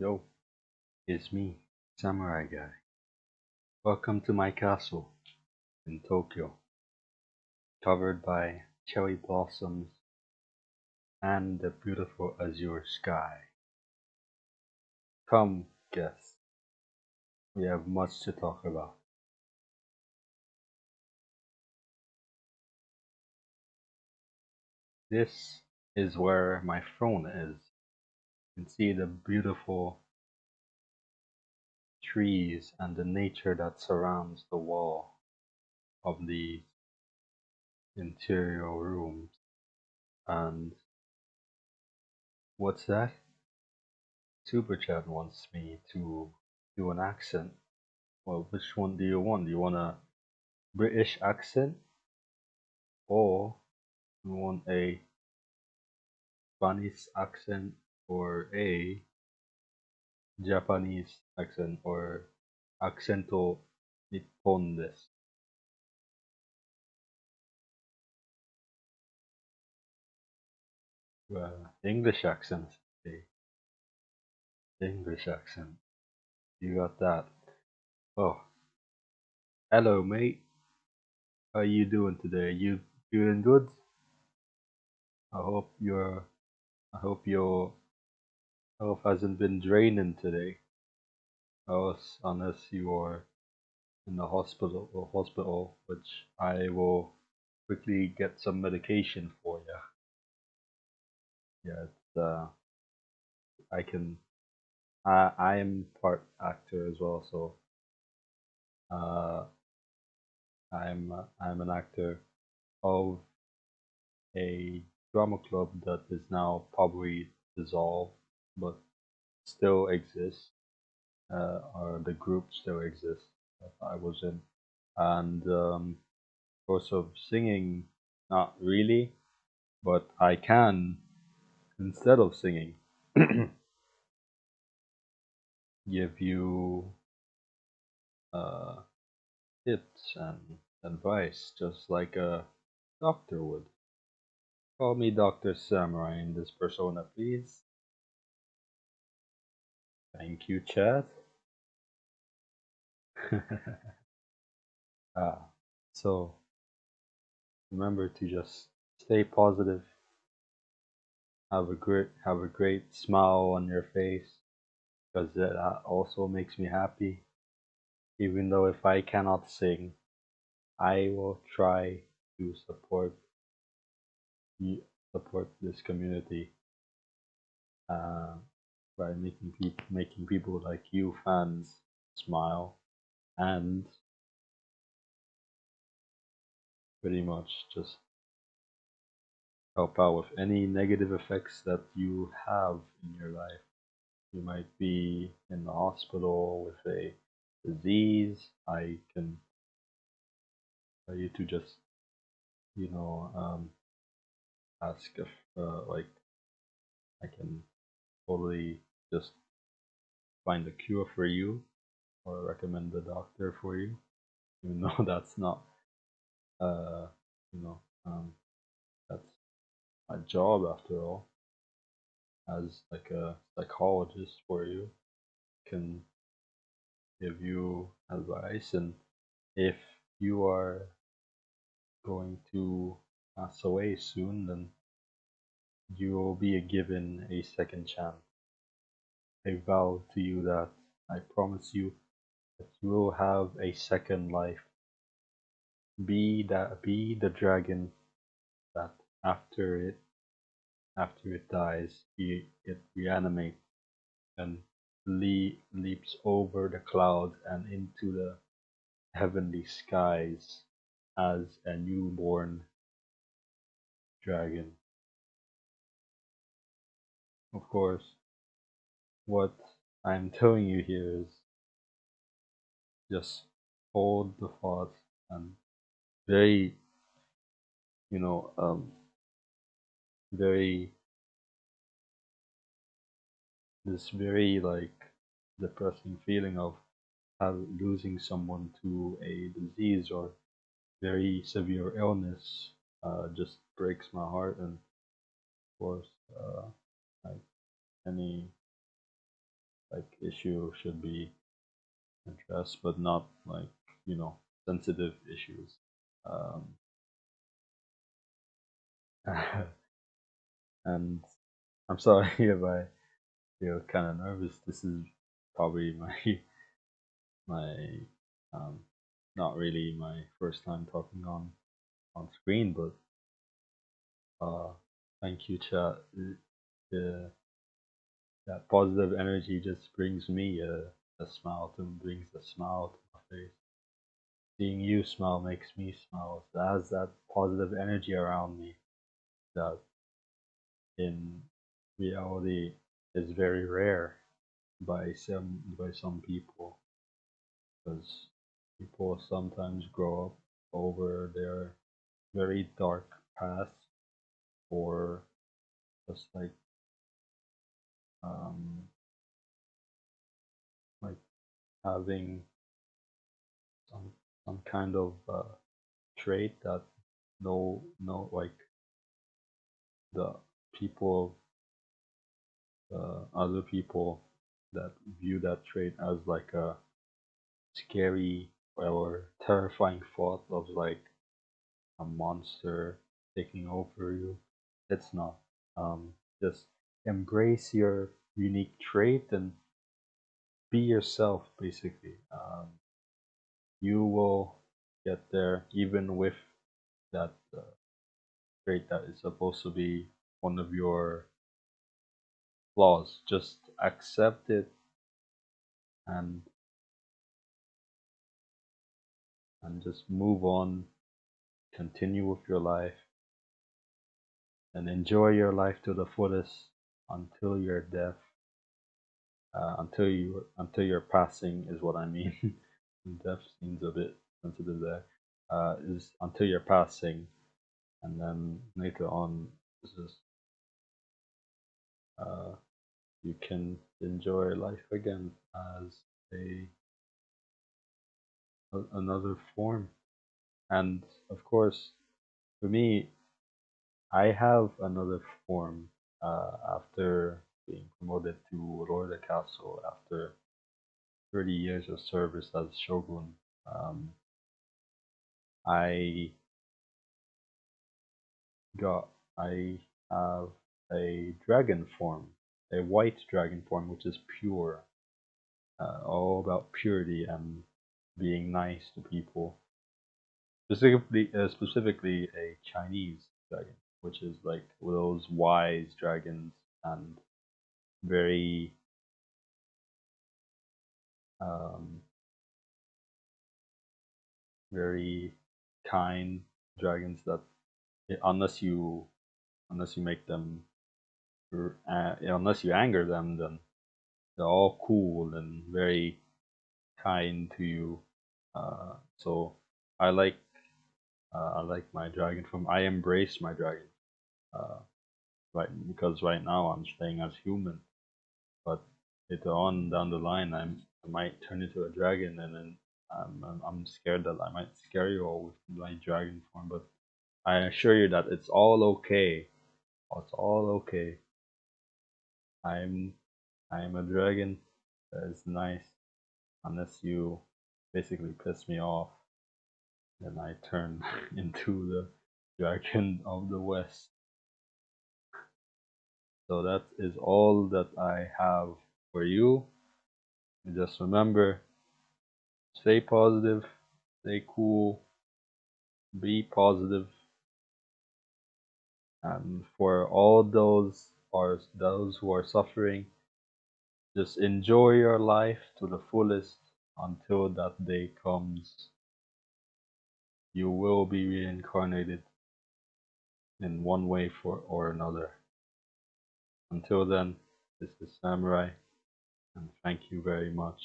Yo, it's me, Samurai Guy. Welcome to my castle in Tokyo, covered by cherry blossoms and the beautiful azure sky. Come, guests, we have much to talk about. This is where my throne is. Can see the beautiful trees and the nature that surrounds the wall of the interior rooms. And what's that? Super Chat wants me to do an accent. Well, which one do you want? Do you want a British accent or you want a Spanish accent or a Japanese accent or accento nippon desu? Well, English accent. Okay. English accent. You got that. Oh, hello, mate. How you doing today? You feeling good? I hope you're I hope your health hasn't been draining today. Unless unless you are in the hospital or hospital, which I will quickly get some medication for you. Yeah, it's, uh, I can. I I am part actor as well, so uh, I'm I'm an actor of a drama club that is now probably dissolved, but still exists. Uh, or the group still exists that I was in, and um, also singing, not really, but I can instead of singing give you uh, tips and advice just like a doctor would. Call me Dr. Samurai in this persona, please. Thank you, chat. ah, so remember to just stay positive. Have a great have a great smile on your face because that also makes me happy. Even though if I cannot sing, I will try to support support this community uh, by making people making people like you fans smile and pretty much just help out with any negative effects that you have in your life. You might be in the hospital with a disease. I can tell you to just, you know, um, ask if, uh, like, I can totally just find a cure for you or recommend a doctor for you, even though that's not, uh, you know, um, that's my job after all. As like a psychologist for you, can give you advice, and if you are going to pass away soon, then you will be given a second chance. I vow to you that I promise you that you will have a second life. Be that be the dragon that after it after it dies it, reanimates and le- leaps over the clouds and into the heavenly skies as a newborn dragon. Of course, what I'm telling you here is just hold the thought and very, you know, um, very, this very like depressing feeling of have, losing someone to a disease or very severe illness uh, just breaks my heart and of course uh, like any like issue should be addressed, but not like you know sensitive issues. Um, and I'm sorry if I feel kind of nervous. This is probably my my um, not really my first time talking on on screen, but uh, thank you, chat. The, that positive energy just brings me a, a smile to brings a smile to my face. Seeing you smile makes me smile. It has that positive energy around me that in reality is very rare by some by some people because people sometimes grow up over their very dark past or just like having some some kind of uh, trait that no no like the people uh, other people that view that trait as like a scary or terrifying thought of like a monster taking over you. It's not. Um, just embrace your unique trait and be yourself, basically. Um, you will get there even with that uh, trait that is supposed to be one of your flaws. Just accept it and and just move on, continue with your life, and enjoy your life to the fullest until your death, uh, until you until your passing is what I mean. death seems a bit sensitive there. Uh, is until your passing, and then later on, just uh, you can enjoy life again as a another form. And of course, for me, I have another form uh, after being promoted to Castle after 30 years of service as Shogun. Um, I got, I have a dragon form, a white dragon form, which is pure, uh, all about purity and being nice to people. Specifically, uh, specifically a Chinese dragon, which is like those wise dragons and very um, very kind dragons that unless you unless you make them uh, unless you anger them then they're all cool and very kind to you. Uh, so I like uh, I like my dragon form I embrace my dragon uh, right because right now I'm staying as human. But later on down the line I'm I might turn into a dragon and then I'm, I'm, I'm scared that I might scare you all with my dragon form but I assure you that it's all okay. It's all okay. I'm I'm a dragon that is nice unless you basically piss me off. Then I turn into the dragon of the west. So that is all that I have for you just remember stay positive stay cool be positive. and for all those or those who are suffering just enjoy your life to the fullest until that day comes. You will be reincarnated in one way for or another. Until then this is samurai and thank you very much